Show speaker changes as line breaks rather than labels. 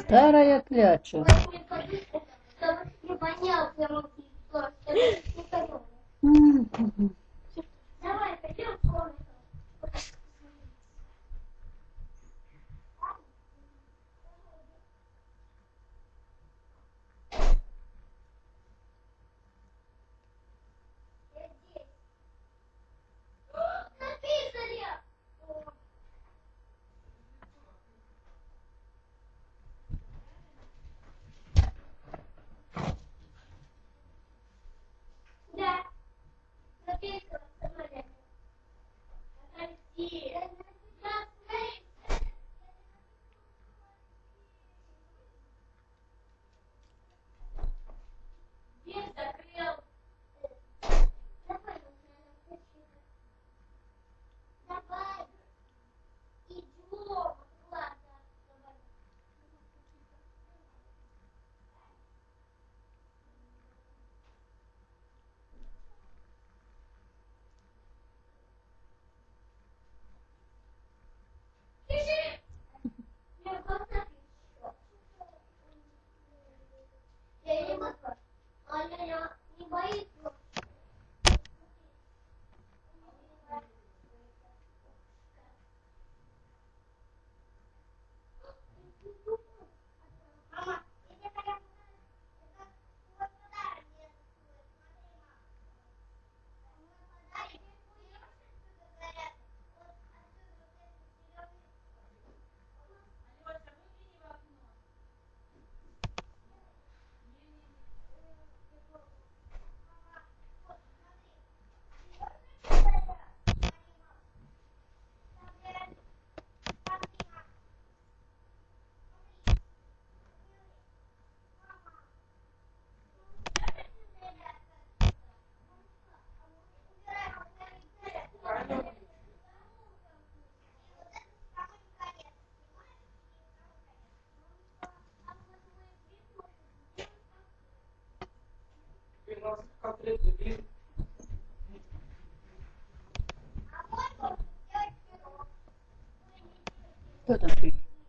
Старая кляча.
Gracias.
Кто там пишет?